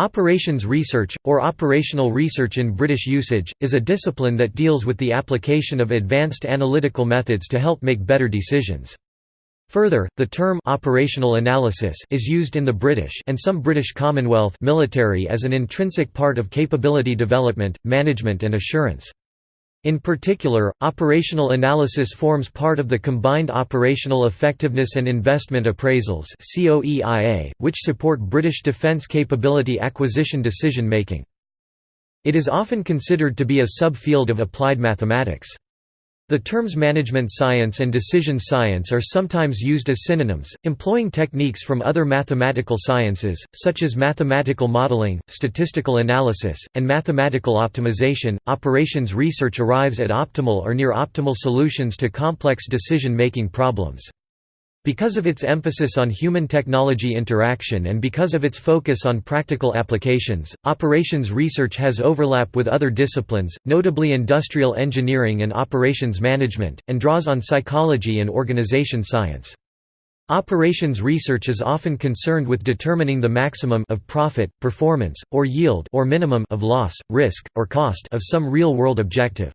Operations research, or operational research in British usage, is a discipline that deals with the application of advanced analytical methods to help make better decisions. Further, the term operational analysis is used in the British and some British Commonwealth military as an intrinsic part of capability development, management and assurance. In particular, operational analysis forms part of the Combined Operational Effectiveness and Investment Appraisals which support British defence capability acquisition decision-making. It is often considered to be a subfield of applied mathematics. The terms management science and decision science are sometimes used as synonyms, employing techniques from other mathematical sciences, such as mathematical modeling, statistical analysis, and mathematical optimization. Operations research arrives at optimal or near optimal solutions to complex decision making problems. Because of its emphasis on human-technology interaction and because of its focus on practical applications, operations research has overlap with other disciplines, notably industrial engineering and operations management, and draws on psychology and organization science. Operations research is often concerned with determining the maximum of profit, performance, or yield or minimum of loss, risk, or cost of some real-world objective.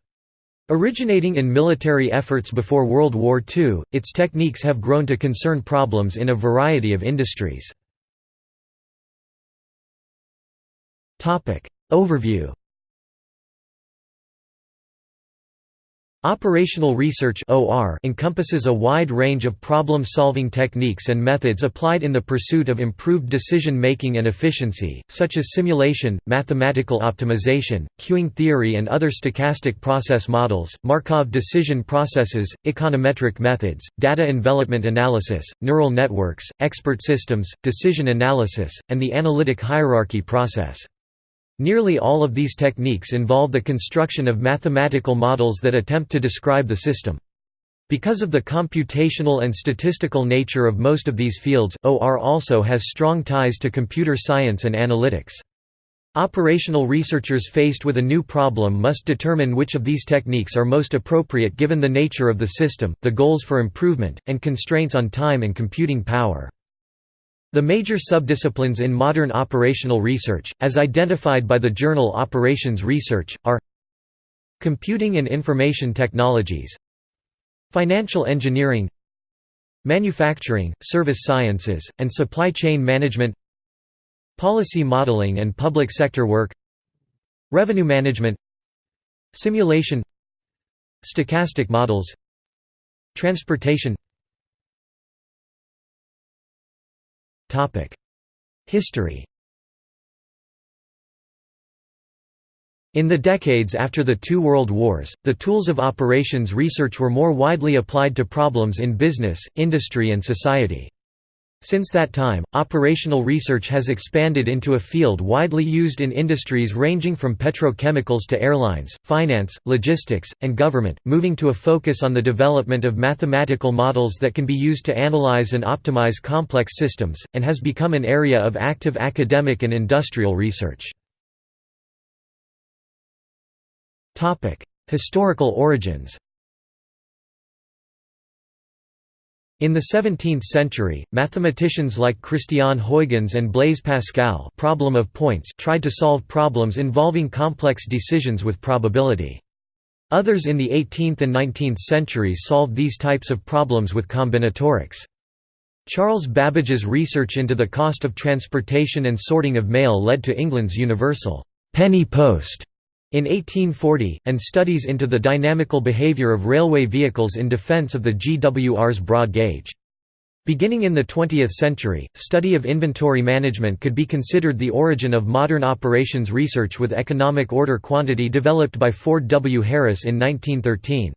Originating in military efforts before World War II, its techniques have grown to concern problems in a variety of industries. Overview Operational research encompasses a wide range of problem-solving techniques and methods applied in the pursuit of improved decision-making and efficiency, such as simulation, mathematical optimization, queuing theory and other stochastic process models, Markov decision processes, econometric methods, data envelopment analysis, neural networks, expert systems, decision analysis, and the analytic hierarchy process. Nearly all of these techniques involve the construction of mathematical models that attempt to describe the system. Because of the computational and statistical nature of most of these fields, OR also has strong ties to computer science and analytics. Operational researchers faced with a new problem must determine which of these techniques are most appropriate given the nature of the system, the goals for improvement, and constraints on time and computing power. The major subdisciplines in modern operational research, as identified by the journal Operations Research, are Computing and Information Technologies Financial Engineering Manufacturing, Service Sciences, and Supply Chain Management Policy Modeling and Public Sector Work Revenue Management Simulation Stochastic Models Transportation History In the decades after the two world wars, the tools of operations research were more widely applied to problems in business, industry and society. Since that time, operational research has expanded into a field widely used in industries ranging from petrochemicals to airlines, finance, logistics, and government, moving to a focus on the development of mathematical models that can be used to analyze and optimize complex systems, and has become an area of active academic and industrial research. Historical origins In the 17th century, mathematicians like Christian Huygens and Blaise Pascal problem of points tried to solve problems involving complex decisions with probability. Others in the 18th and 19th centuries solved these types of problems with combinatorics. Charles Babbage's research into the cost of transportation and sorting of mail led to England's universal penny post in 1840, and studies into the dynamical behavior of railway vehicles in defense of the GWR's broad gauge. Beginning in the 20th century, study of inventory management could be considered the origin of modern operations research with economic order quantity developed by Ford W. Harris in 1913.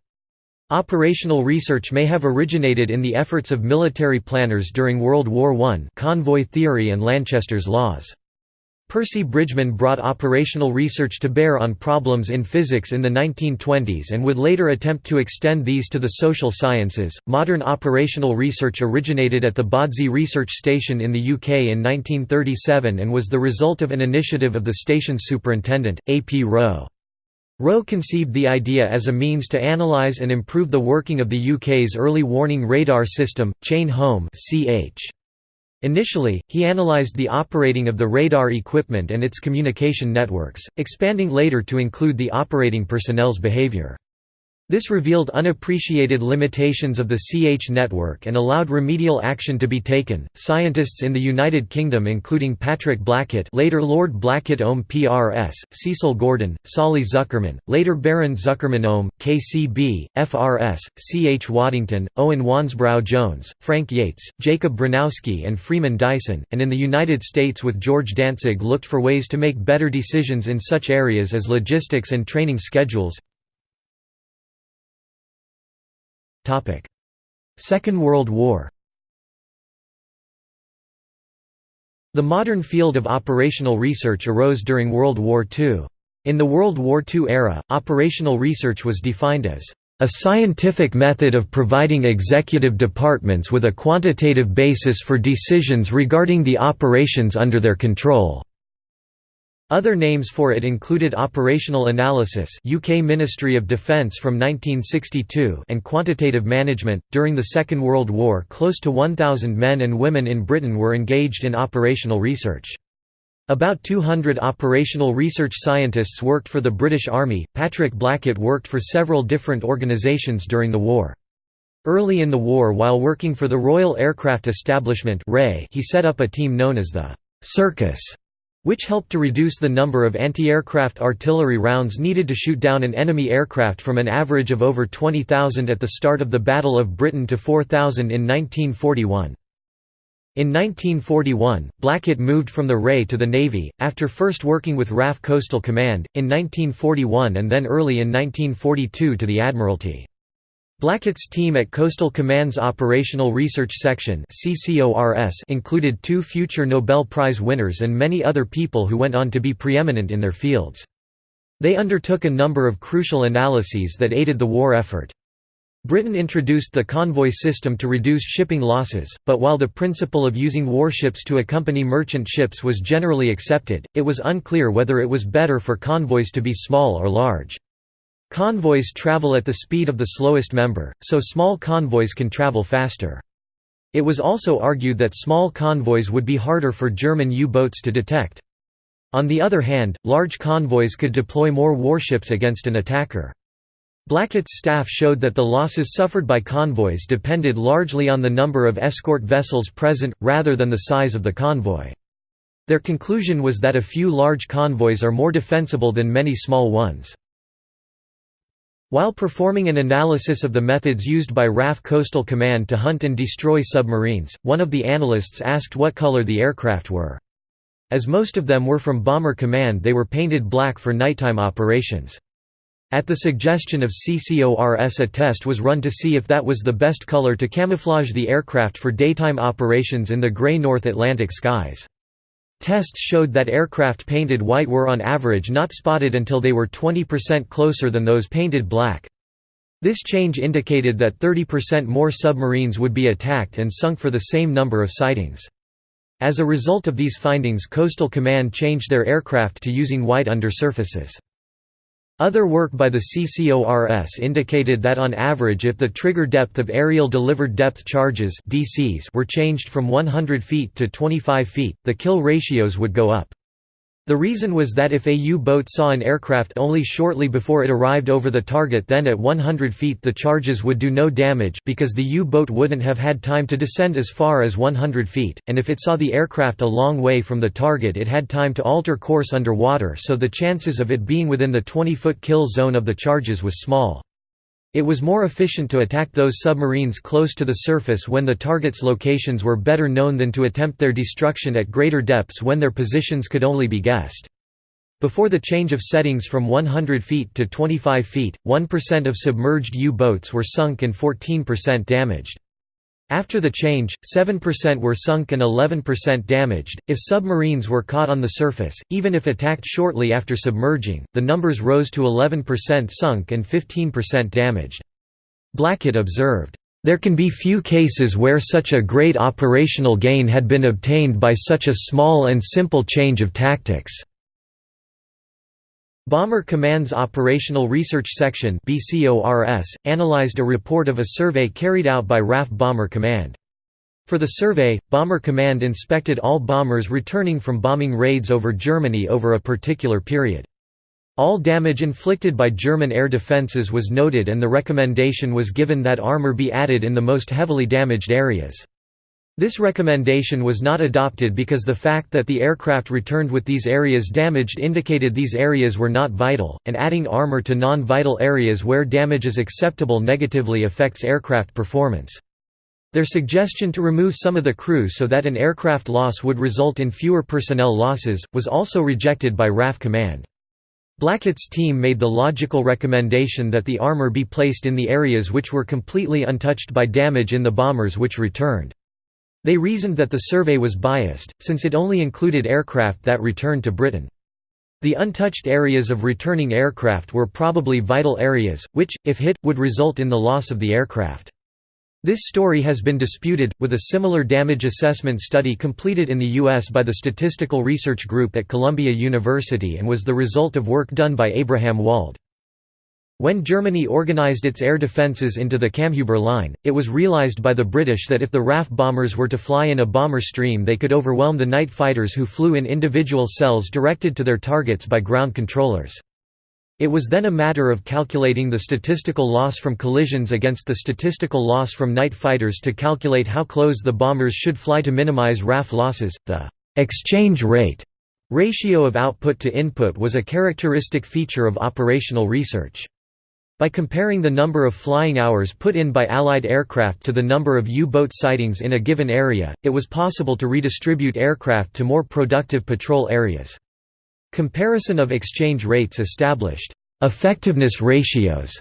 Operational research may have originated in the efforts of military planners during World War I convoy theory and Lanchester's laws. Percy Bridgman brought operational research to bear on problems in physics in the 1920s and would later attempt to extend these to the social sciences. Modern operational research originated at the Bawdsey Research Station in the UK in 1937 and was the result of an initiative of the station's superintendent, A. P. Rowe. Rowe conceived the idea as a means to analyse and improve the working of the UK's early warning radar system, Chain Home (CH). Initially, he analyzed the operating of the radar equipment and its communication networks, expanding later to include the operating personnel's behavior. This revealed unappreciated limitations of the CH network and allowed remedial action to be taken. Scientists in the United Kingdom, including Patrick Blackett, later Lord Blackett Ohm PRS, Cecil Gordon, Solly Zuckerman, later Baron Zuckerman Ohm, KCB, FRS, C. H. Waddington, Owen Wansbrough Jones, Frank Yates, Jacob Bronowski, and Freeman Dyson, and in the United States with George Dantzig looked for ways to make better decisions in such areas as logistics and training schedules, Second World War The modern field of operational research arose during World War II. In the World War II era, operational research was defined as a scientific method of providing executive departments with a quantitative basis for decisions regarding the operations under their control. Other names for it included Operational Analysis UK Ministry of Defence from 1962 and Quantitative Management. During the Second World War close to 1,000 men and women in Britain were engaged in operational research. About 200 operational research scientists worked for the British Army. Patrick Blackett worked for several different organisations during the war. Early in the war while working for the Royal Aircraft Establishment he set up a team known as the «Circus» which helped to reduce the number of anti-aircraft artillery rounds needed to shoot down an enemy aircraft from an average of over 20,000 at the start of the Battle of Britain to 4,000 in 1941. In 1941, Blackett moved from the RAE to the Navy, after first working with RAF Coastal Command, in 1941 and then early in 1942 to the Admiralty. Blackett's team at Coastal Command's Operational Research Section included two future Nobel Prize winners and many other people who went on to be preeminent in their fields. They undertook a number of crucial analyses that aided the war effort. Britain introduced the convoy system to reduce shipping losses, but while the principle of using warships to accompany merchant ships was generally accepted, it was unclear whether it was better for convoys to be small or large. Convoys travel at the speed of the slowest member, so small convoys can travel faster. It was also argued that small convoys would be harder for German U-boats to detect. On the other hand, large convoys could deploy more warships against an attacker. Blackett's staff showed that the losses suffered by convoys depended largely on the number of escort vessels present, rather than the size of the convoy. Their conclusion was that a few large convoys are more defensible than many small ones. While performing an analysis of the methods used by RAF Coastal Command to hunt and destroy submarines, one of the analysts asked what color the aircraft were. As most of them were from Bomber Command they were painted black for nighttime operations. At the suggestion of CCORS a test was run to see if that was the best color to camouflage the aircraft for daytime operations in the grey North Atlantic skies. Tests showed that aircraft painted white were on average not spotted until they were 20% closer than those painted black. This change indicated that 30% more submarines would be attacked and sunk for the same number of sightings. As a result of these findings Coastal Command changed their aircraft to using white undersurfaces. Other work by the CCORS indicated that on average if the trigger depth of aerial delivered depth charges DCs were changed from 100 feet to 25 feet, the kill ratios would go up. The reason was that if a U-boat saw an aircraft only shortly before it arrived over the target then at 100 feet the charges would do no damage because the U-boat wouldn't have had time to descend as far as 100 feet, and if it saw the aircraft a long way from the target it had time to alter course underwater so the chances of it being within the 20-foot kill zone of the charges was small. It was more efficient to attack those submarines close to the surface when the target's locations were better known than to attempt their destruction at greater depths when their positions could only be guessed. Before the change of settings from 100 feet to 25 feet, 1% of submerged U-boats were sunk and 14% damaged. After the change, 7% were sunk and 11% damaged. If submarines were caught on the surface, even if attacked shortly after submerging, the numbers rose to 11% sunk and 15% damaged. Blackett observed, There can be few cases where such a great operational gain had been obtained by such a small and simple change of tactics. Bomber Command's Operational Research Section analyzed a report of a survey carried out by RAF Bomber Command. For the survey, Bomber Command inspected all bombers returning from bombing raids over Germany over a particular period. All damage inflicted by German air defences was noted and the recommendation was given that armour be added in the most heavily damaged areas. This recommendation was not adopted because the fact that the aircraft returned with these areas damaged indicated these areas were not vital, and adding armour to non-vital areas where damage is acceptable negatively affects aircraft performance. Their suggestion to remove some of the crew so that an aircraft loss would result in fewer personnel losses, was also rejected by RAF Command. Blackett's team made the logical recommendation that the armor be placed in the areas which were completely untouched by damage in the bombers which returned. They reasoned that the survey was biased, since it only included aircraft that returned to Britain. The untouched areas of returning aircraft were probably vital areas, which, if hit, would result in the loss of the aircraft. This story has been disputed, with a similar damage assessment study completed in the U.S. by the Statistical Research Group at Columbia University and was the result of work done by Abraham Wald. When Germany organized its air defences into the Kammhuber line, it was realized by the British that if the RAF bombers were to fly in a bomber stream they could overwhelm the night fighters who flew in individual cells directed to their targets by ground controllers. It was then a matter of calculating the statistical loss from collisions against the statistical loss from night fighters to calculate how close the bombers should fly to minimize RAF losses. The exchange rate ratio of output to input was a characteristic feature of operational research. By comparing the number of flying hours put in by Allied aircraft to the number of U-boat sightings in a given area, it was possible to redistribute aircraft to more productive patrol areas. Comparison of exchange rates established effectiveness ratios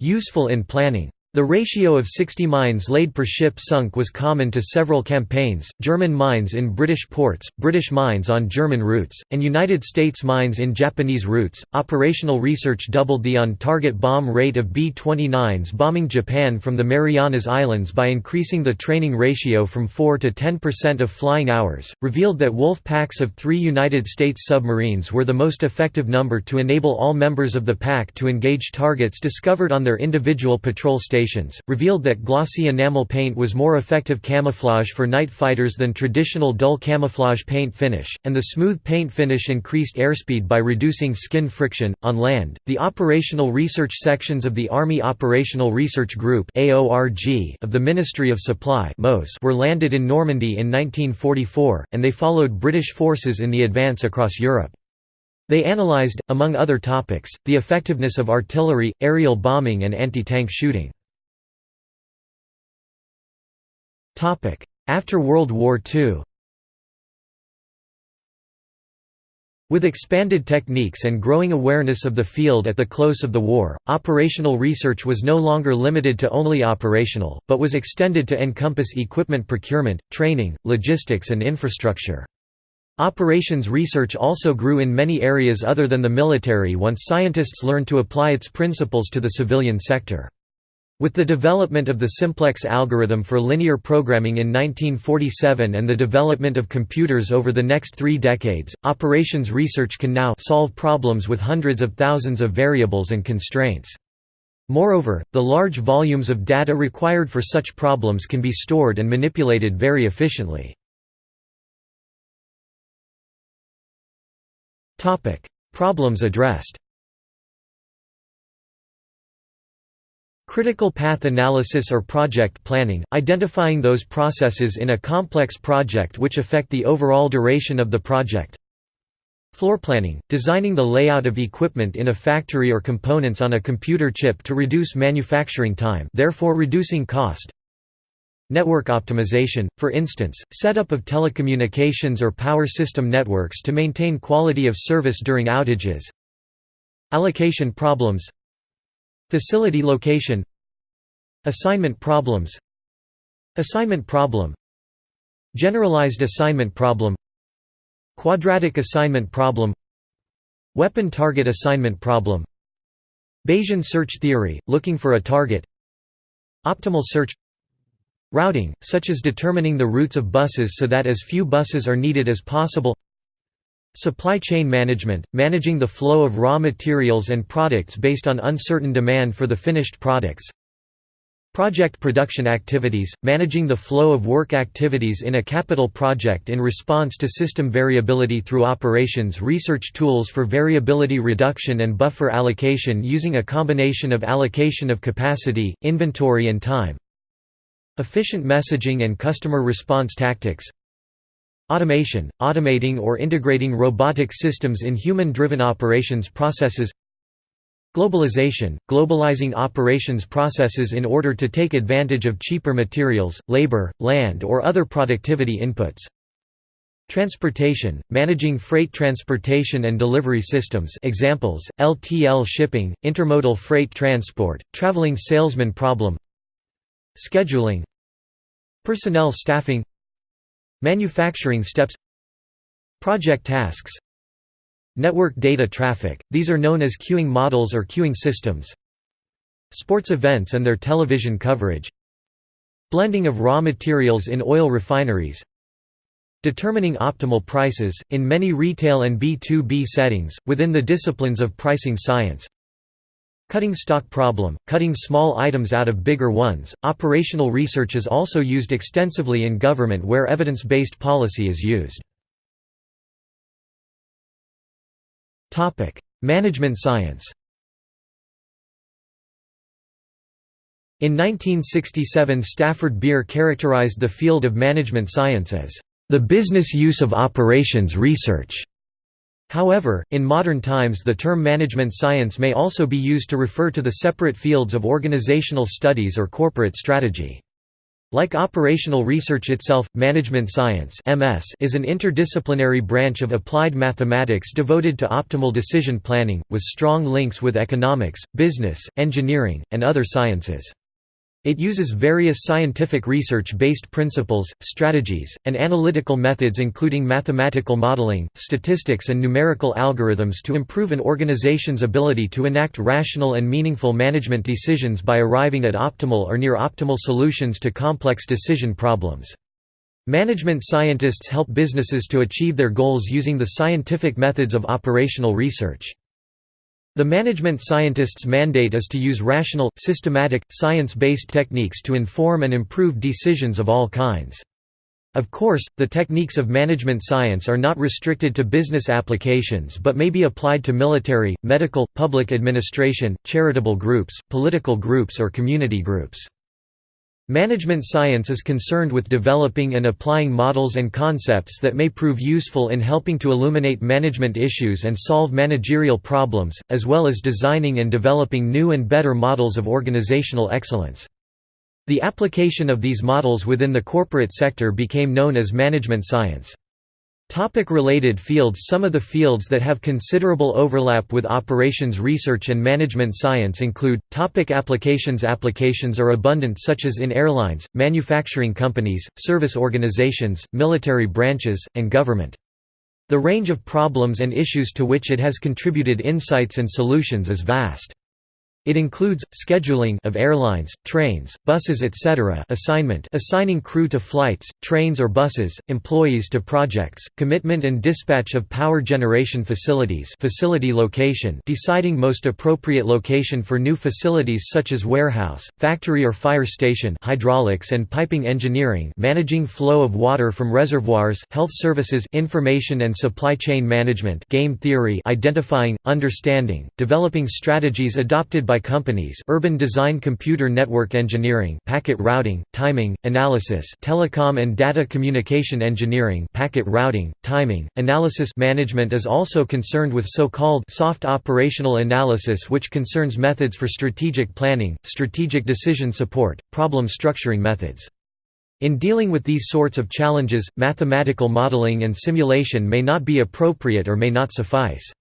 useful in planning. The ratio of 60 mines laid per ship sunk was common to several campaigns, German mines in British ports, British mines on German routes, and United States mines in Japanese routes. Operational research doubled the on-target bomb rate of B-29s bombing Japan from the Marianas Islands by increasing the training ratio from 4 to 10% of flying hours, revealed that wolf packs of three United States submarines were the most effective number to enable all members of the pack to engage targets discovered on their individual patrol stations observations, revealed that glossy enamel paint was more effective camouflage for night fighters than traditional dull camouflage paint finish, and the smooth paint finish increased airspeed by reducing skin friction. On land, the operational research sections of the Army Operational Research Group of the Ministry of Supply were landed in Normandy in 1944, and they followed British forces in the advance across Europe. They analyzed, among other topics, the effectiveness of artillery, aerial bombing and anti-tank shooting. After World War II With expanded techniques and growing awareness of the field at the close of the war, operational research was no longer limited to only operational, but was extended to encompass equipment procurement, training, logistics and infrastructure. Operations research also grew in many areas other than the military once scientists learned to apply its principles to the civilian sector. With the development of the simplex algorithm for linear programming in 1947 and the development of computers over the next three decades, operations research can now solve problems with hundreds of thousands of variables and constraints. Moreover, the large volumes of data required for such problems can be stored and manipulated very efficiently. Problems addressed Critical path analysis or project planning, identifying those processes in a complex project which affect the overall duration of the project. Floor planning, designing the layout of equipment in a factory or components on a computer chip to reduce manufacturing time therefore reducing cost. Network optimization, for instance, setup of telecommunications or power system networks to maintain quality of service during outages. Allocation problems Facility location. Assignment problems. Assignment problem. Generalized assignment problem. Quadratic assignment problem. Weapon target assignment problem. Bayesian search theory, looking for a target. Optimal search. Routing, such as determining the routes of buses so that as few buses are needed as possible Supply chain management, managing the flow of raw materials and products based on uncertain demand for the finished products. Project production activities – managing the flow of work activities in a capital project in response to system variability through operations research tools for variability reduction and buffer allocation using a combination of allocation of capacity, inventory and time. Efficient messaging and customer response tactics Automation – automating or integrating robotic systems in human-driven operations processes Globalization – globalizing operations processes in order to take advantage of cheaper materials, labor, land or other productivity inputs. Transportation – managing freight transportation and delivery systems examples, LTL shipping, intermodal freight transport, traveling salesman problem Scheduling Personnel staffing Manufacturing steps Project tasks Network data traffic, these are known as queuing models or queuing systems Sports events and their television coverage Blending of raw materials in oil refineries Determining optimal prices, in many retail and B2B settings, within the disciplines of pricing science Cutting stock problem, cutting small items out of bigger ones. Operational research is also used extensively in government where evidence based policy is used. Management science In 1967 Stafford Beer characterized the field of management science as, "...the business use of operations research." However, in modern times the term management science may also be used to refer to the separate fields of organizational studies or corporate strategy. Like operational research itself, management science (MS) is an interdisciplinary branch of applied mathematics devoted to optimal decision planning, with strong links with economics, business, engineering, and other sciences. It uses various scientific research-based principles, strategies, and analytical methods including mathematical modeling, statistics and numerical algorithms to improve an organization's ability to enact rational and meaningful management decisions by arriving at optimal or near-optimal solutions to complex decision problems. Management scientists help businesses to achieve their goals using the scientific methods of operational research. The management scientist's mandate is to use rational, systematic, science-based techniques to inform and improve decisions of all kinds. Of course, the techniques of management science are not restricted to business applications but may be applied to military, medical, public administration, charitable groups, political groups or community groups. Management science is concerned with developing and applying models and concepts that may prove useful in helping to illuminate management issues and solve managerial problems, as well as designing and developing new and better models of organizational excellence. The application of these models within the corporate sector became known as management science. Topic related fields Some of the fields that have considerable overlap with operations research and management science include, topic applications Applications are abundant such as in airlines, manufacturing companies, service organizations, military branches, and government. The range of problems and issues to which it has contributed insights and solutions is vast. It includes scheduling of airlines, trains, buses etc. assignment assigning crew to flights, trains or buses, employees to projects, commitment and dispatch of power generation facilities facility location deciding most appropriate location for new facilities such as warehouse, factory or fire station hydraulics and piping engineering managing flow of water from reservoirs health services information and supply chain management game theory identifying, understanding, developing strategies adopted by companies urban design computer network engineering packet routing, timing, analysis telecom and data communication engineering packet routing, timing, analysis management is also concerned with so-called soft operational analysis which concerns methods for strategic planning, strategic decision support, problem structuring methods. In dealing with these sorts of challenges, mathematical modeling and simulation may not be appropriate or may not suffice.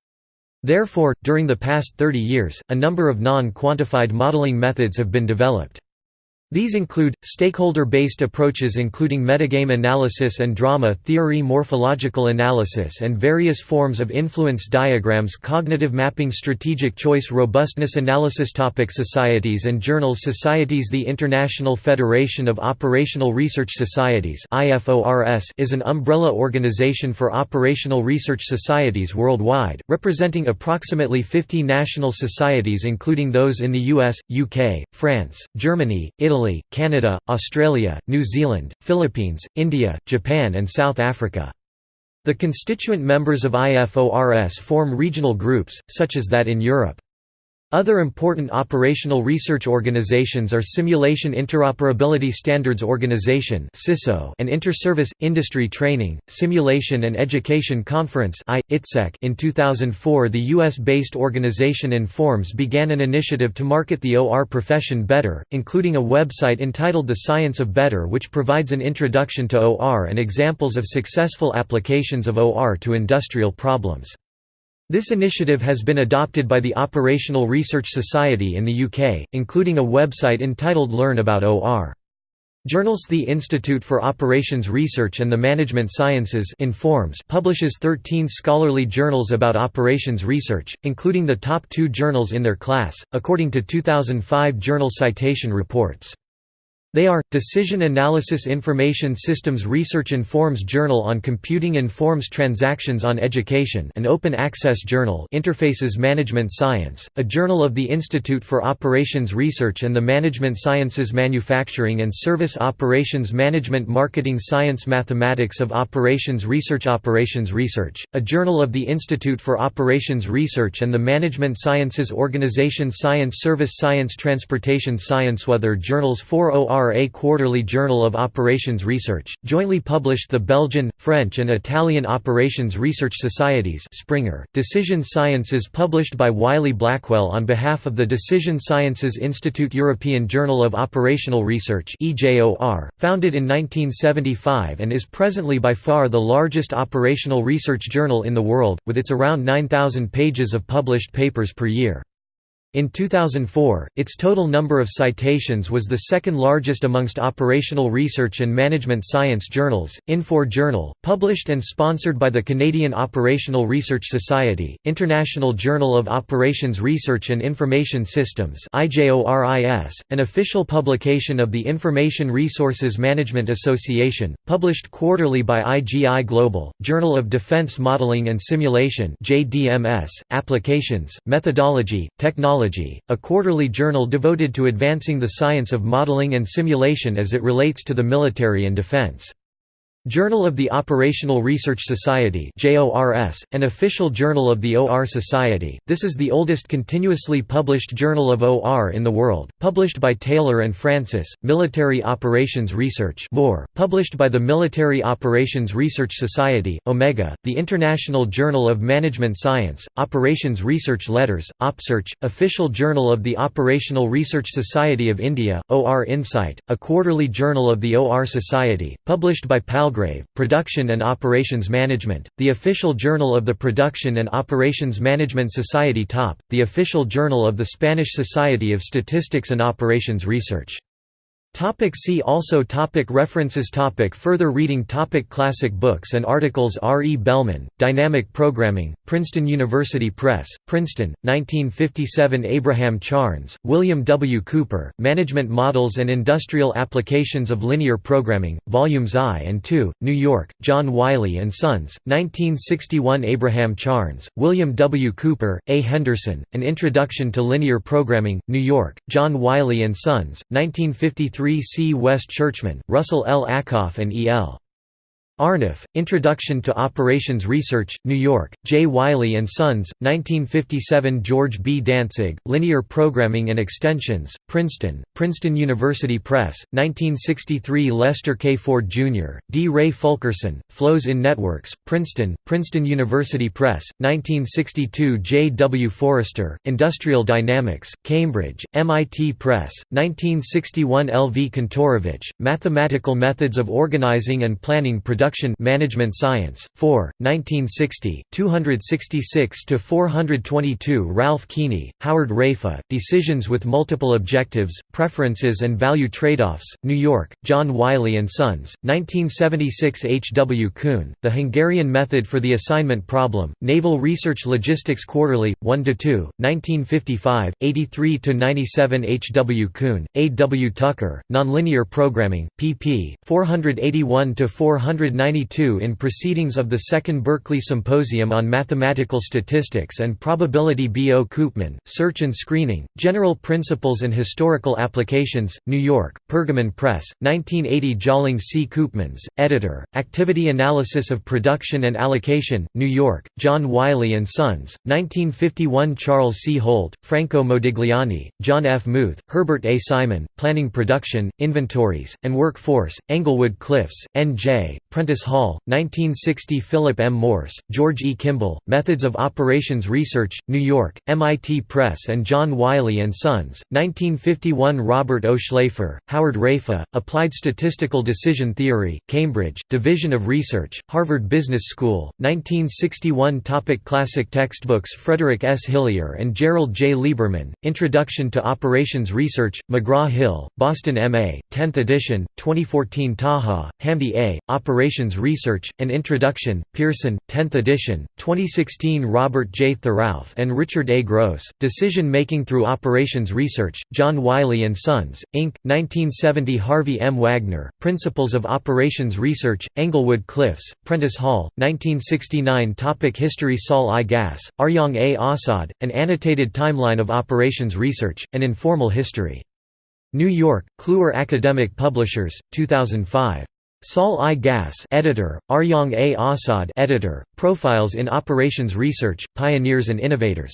Therefore, during the past 30 years, a number of non-quantified modeling methods have been developed. These include, stakeholder-based approaches including metagame analysis and drama theory morphological analysis and various forms of influence diagrams cognitive mapping strategic choice robustness analysis topic Societies and journals Societies. The International Federation of Operational Research Societies is an umbrella organization for operational research societies worldwide, representing approximately 50 national societies including those in the US, UK, France, Germany, Italy, Italy, Canada, Australia, New Zealand, Philippines, India, Japan and South Africa. The constituent members of IFORS form regional groups, such as that in Europe. Other important operational research organizations are Simulation Interoperability Standards Organization and Inter-Service, Industry Training Simulation and Education Conference In 2004, the U.S.-based organization Informs began an initiative to market the OR profession better, including a website entitled The Science of Better, which provides an introduction to OR and examples of successful applications of OR to industrial problems. This initiative has been adopted by the Operational Research Society in the UK, including a website entitled Learn About OR. Journals The Institute for Operations Research and the Management Sciences Informs publishes 13 scholarly journals about operations research, including the top two journals in their class, according to 2005 Journal Citation Reports. They are, Decision Analysis Information Systems Research Informs Journal on Computing Informs Transactions on Education an open-access journal Interfaces Management Science, a journal of the Institute for Operations Research and the Management Sciences Manufacturing and Service Operations Management Marketing Science Mathematics of Operations Research Operations Research, a journal of the Institute for Operations Research and the Management Sciences Organization Science Service Science Transportation Science Weather journals 4OR a Quarterly Journal of Operations Research, jointly published the Belgian, French and Italian Operations Research Societies Springer, Decision Sciences published by Wiley-Blackwell on behalf of the Decision Sciences Institute European Journal of Operational Research founded in 1975 and is presently by far the largest operational research journal in the world, with its around 9,000 pages of published papers per year. In 2004, its total number of citations was the second largest amongst operational research and management science journals. Infor Journal, published and sponsored by the Canadian Operational Research Society, International Journal of Operations Research and Information Systems an official publication of the Information Resources Management Association, published quarterly by IGI Global, Journal of Defense Modeling and Simulation Applications, Methodology, Technology a quarterly journal devoted to advancing the science of modeling and simulation as it relates to the military and defense. Journal of the Operational Research Society an official journal of the OR Society, this is the oldest continuously published journal of OR in the world, published by Taylor and Francis, Military Operations Research published by the Military Operations Research Society, Omega, the International Journal of Management Science, Operations Research Letters, OPSearch, official journal of the Operational Research Society of India, OR Insight, a quarterly journal of the OR Society, published by PAL Palgrave, Production and Operations Management, the official journal of the Production and Operations Management Society TOP, the official journal of the Spanish Society of Statistics and Operations Research. Topic see also topic References topic Further reading topic Classic books and articles R. E. Bellman, Dynamic Programming, Princeton University Press, Princeton, 1957 Abraham Charnes, William W. Cooper, Management Models and Industrial Applications of Linear Programming, Volumes I and II, New York, John Wiley & Sons, 1961 Abraham Charnes, William W. Cooper, A. Henderson, An Introduction to Linear Programming, New York, John Wiley & Sons, 1953 3 C. West Churchman, Russell L. Ackoff and E. L. Arnoff, Introduction to Operations Research, New York, J. Wiley & Sons, 1957 George B. Dantzig, Linear Programming and Extensions, Princeton, Princeton University Press, 1963 Lester K. Ford, Jr., D. Ray Fulkerson, Flows in Networks, Princeton, Princeton University Press, 1962 J. W. Forrester, Industrial Dynamics, Cambridge, MIT Press, 1961 L. V. Kantorovich, Mathematical Methods of Organizing and Planning Production Production Management Science, 4, 1960, 266–422 Ralph Keeney, Howard Raiffa, Decisions with Multiple Objectives, Preferences and Value Trade-offs, New York, John Wiley & Sons, 1976 H. W. Kuhn, The Hungarian Method for the Assignment Problem, Naval Research Logistics Quarterly, 1 to 2. 1955, 83 to 97. H. W. Kuhn, A. W. Tucker, Nonlinear Programming, pp. 481–490 92 in Proceedings of the Second Berkeley Symposium on Mathematical Statistics and Probability B. O. Koopman, Search and Screening, General Principles and Historical Applications, New York, Pergamon Press, 1980 Tjalling C. Koopmans, editor, Activity Analysis of Production and Allocation, New York, John Wiley & Sons, 1951 Charles C. Holt, Franco Modigliani, John F. Muth, Herbert A. Simon, Planning Production, Inventories, and Workforce, Englewood Cliffs, N.J., Prentice Hall, 1960 Philip M. Morse, George E. Kimball, Methods of Operations Research, New York, MIT Press and John Wiley & Sons, 1951 Robert O. Schlaifer, Howard Raiffa, Applied Statistical Decision Theory, Cambridge, Division of Research, Harvard Business School, 1961 Topic Classic textbooks Frederick S. Hillier and Gerald J. Lieberman, Introduction to Operations Research, McGraw-Hill, Boston M.A., 10th edition, 2014 Taha, Hamdi A., Operations Research, An Introduction, Pearson, 10th edition, 2016 Robert J. Thierauf and Richard A. Gross, Decision Making Through Operations Research, John Wiley & Sons, Inc., 1970 Harvey M. Wagner, Principles of Operations Research, Englewood Cliffs, Prentice Hall, 1969 Topic History Saul I. Gass, Arjang A. Assad, An Annotated Timeline of Operations Research, An Informal History. New York, Kluwer Academic Publishers, 2005. Saul I. Gass editor, Arjang A. Assad editor, Profiles in Operations Research, Pioneers and Innovators.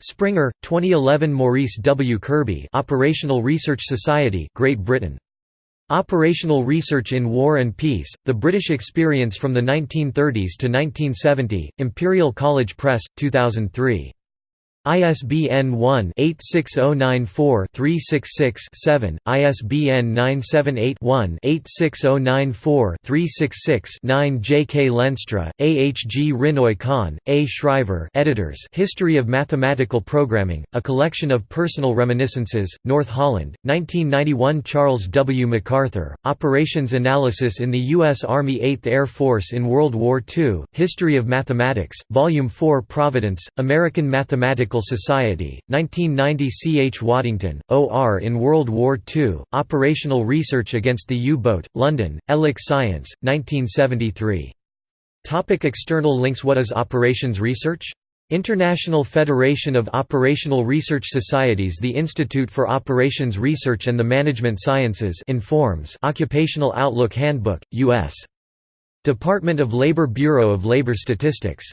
Springer, 2011 Maurice W. Kirby Operational Research Society Great Britain. Operational Research in War and Peace, The British Experience from the 1930s to 1970, Imperial College Press, 2003. ISBN 1-86094-366-7, ISBN 978-1-86094-366-9 J. K. Lenstra, A. H. G. Rinnooy Kan, A. Schrijver editors History of Mathematical Programming, A Collection of Personal Reminiscences, North Holland, 1991 Charles W. MacArthur, Operations Analysis in the U.S. Army 8th Air Force in World War II, History of Mathematics, Volume 4 Providence, American Mathematical Society, 1990 C. H. Waddington, O.R. in World War II, Operational Research Against the U-Boat, London, Elek Science, 1973. Topic external links What is Operations Research? International Federation of Operational Research Societies The Institute for Operations Research and the Management Sciences informs Occupational Outlook Handbook, U.S. Department of Labor Bureau of Labor Statistics